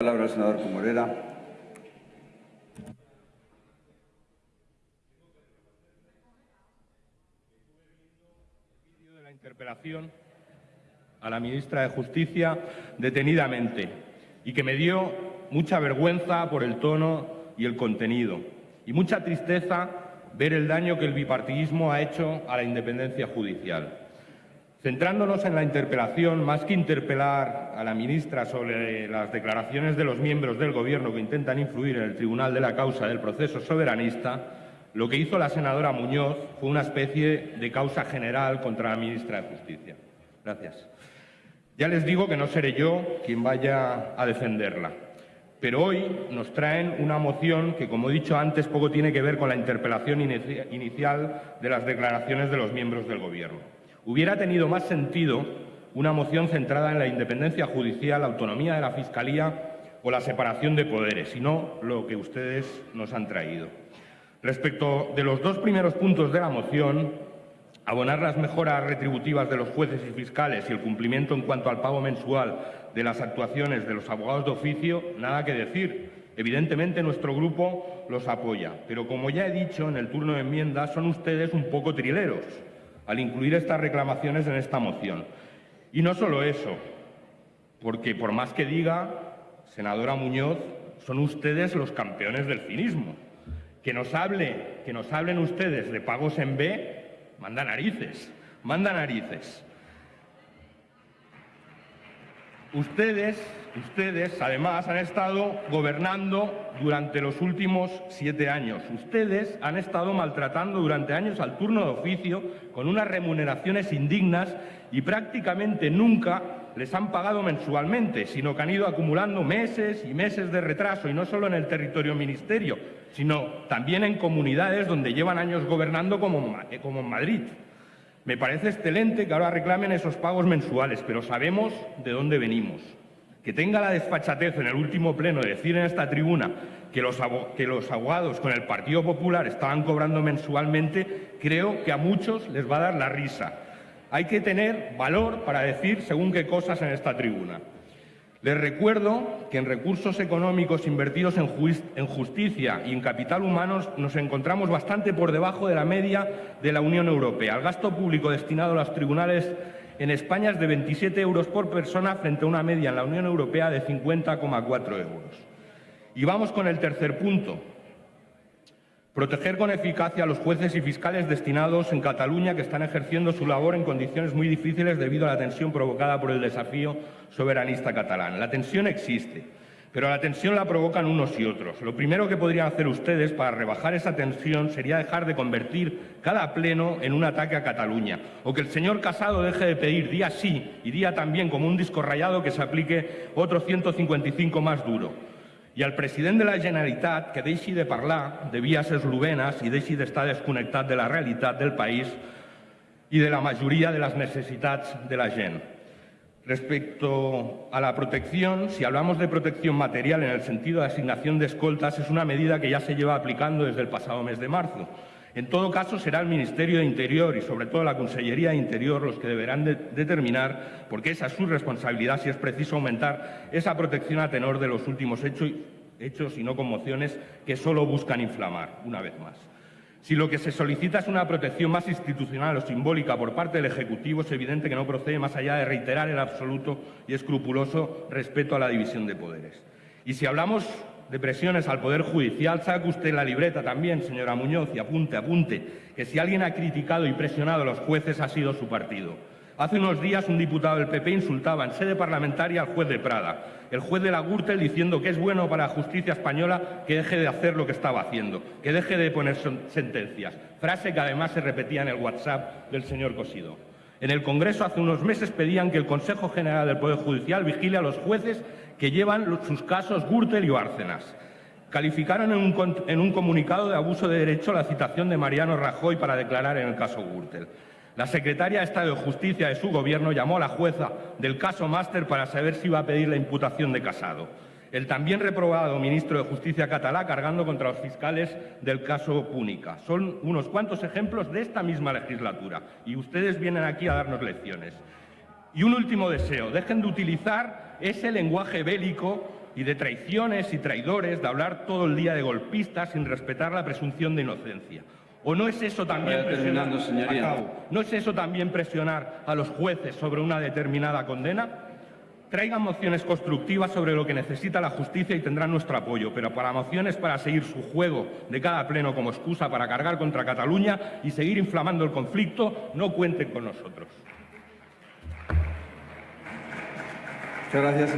palabra al senador de la interpelación a la ministra de Justicia detenidamente y que me dio mucha vergüenza por el tono y el contenido y mucha tristeza ver el daño que el bipartidismo ha hecho a la independencia judicial. Centrándonos en la interpelación, más que interpelar a la ministra sobre las declaraciones de los miembros del Gobierno que intentan influir en el tribunal de la causa del proceso soberanista, lo que hizo la senadora Muñoz fue una especie de causa general contra la ministra de Justicia. Gracias. Ya les digo que no seré yo quien vaya a defenderla, pero hoy nos traen una moción que, como he dicho antes, poco tiene que ver con la interpelación inicial de las declaraciones de los miembros del Gobierno. Hubiera tenido más sentido una moción centrada en la independencia judicial, la autonomía de la Fiscalía o la separación de poderes, sino lo que ustedes nos han traído. Respecto de los dos primeros puntos de la moción, abonar las mejoras retributivas de los jueces y fiscales y el cumplimiento en cuanto al pago mensual de las actuaciones de los abogados de oficio, nada que decir. Evidentemente nuestro grupo los apoya, pero como ya he dicho en el turno de enmiendas, son ustedes un poco trileros al incluir estas reclamaciones en esta moción. Y no solo eso, porque por más que diga, senadora Muñoz, son ustedes los campeones del cinismo. Que nos, hable, que nos hablen ustedes de pagos en B, manda narices, manda narices. Ustedes, ustedes, además, han estado gobernando durante los últimos siete años. Ustedes han estado maltratando durante años al turno de oficio con unas remuneraciones indignas y prácticamente nunca les han pagado mensualmente, sino que han ido acumulando meses y meses de retraso, y no solo en el territorio ministerio, sino también en comunidades donde llevan años gobernando como, como en Madrid. Me parece excelente que ahora reclamen esos pagos mensuales, pero sabemos de dónde venimos. Que tenga la desfachatez en el último pleno de decir en esta tribuna que los, que los abogados con el Partido Popular estaban cobrando mensualmente, creo que a muchos les va a dar la risa. Hay que tener valor para decir según qué cosas en esta tribuna. Les recuerdo que en recursos económicos invertidos en, justicia y en capital humano nos encontramos bastante por debajo de la media de la Unión Europea. El gasto público destinado a los tribunales en España es de 27 euros por persona frente a una media en la Unión Europea de 50,4 euros. Y vamos con el tercer punto. Proteger con eficacia a los jueces y fiscales destinados en Cataluña que están ejerciendo su labor en condiciones muy difíciles debido a la tensión provocada por el desafío soberanista catalán. La tensión existe, pero la tensión la provocan unos y otros. Lo primero que podrían hacer ustedes para rebajar esa tensión sería dejar de convertir cada pleno en un ataque a Cataluña, o que el señor Casado deje de pedir día sí y día también como un disco rayado que se aplique otro 155 más duro i al president de la Generalitat que deixi de parlar de vies eslovenes i deixi d'estar desconnectat de la realitat del país i de la majoria de les necessitats de la gent. Respecto a la protección, si hablamos de protección material en el sentido de asignación de escoltas, es una medida que ya se lleva aplicando desde el pasado mes de marzo. En todo caso, será el Ministerio de Interior y, sobre todo, la Consellería de Interior los que deberán determinar, porque esa es su responsabilidad, si es preciso aumentar esa protección a tenor de los últimos hechos, hechos y no conmociones que solo buscan inflamar, una vez más. Si lo que se solicita es una protección más institucional o simbólica por parte del Ejecutivo, es evidente que no procede más allá de reiterar el absoluto y escrupuloso respeto a la división de poderes. Y si hablamos de presiones al Poder Judicial, saque usted la libreta también, señora Muñoz, y apunte, apunte, que si alguien ha criticado y presionado a los jueces ha sido su partido. Hace unos días un diputado del PP insultaba en sede parlamentaria al juez de Prada, el juez de la Gürtel diciendo que es bueno para la justicia española que deje de hacer lo que estaba haciendo, que deje de poner sentencias, frase que además se repetía en el WhatsApp del señor Cosido. En el Congreso hace unos meses pedían que el Consejo General del Poder Judicial vigile a los jueces que llevan sus casos Gürtel y Bárcenas. Calificaron en un, comunicado de abuso de derecho la citación de Mariano Rajoy para declarar en el caso Gürtel. La secretaria de Estado de Justicia de su gobierno llamó a la jueza del caso Máster para saber si iba a pedir la imputación de Casado. El también reprobado ministro de Justicia catalá cargando contra los fiscales del caso Púnica. Son unos cuantos ejemplos de esta misma legislatura y ustedes vienen aquí a darnos lecciones. Y un último deseo, dejen de utilizar ese lenguaje bélico y de traiciones y traidores, de hablar todo el día de golpistas sin respetar la presunción de inocencia. ¿O no es eso también presionar. ¿No es eso también presionar a los jueces sobre una determinada condena? Traigan mociones constructivas sobre lo que necesita la justicia y tendrán nuestro apoyo, pero para mociones para seguir su juego de cada pleno como excusa para cargar contra Cataluña y seguir inflamando el conflicto, no cuenten con nosotros. Muchas gracias.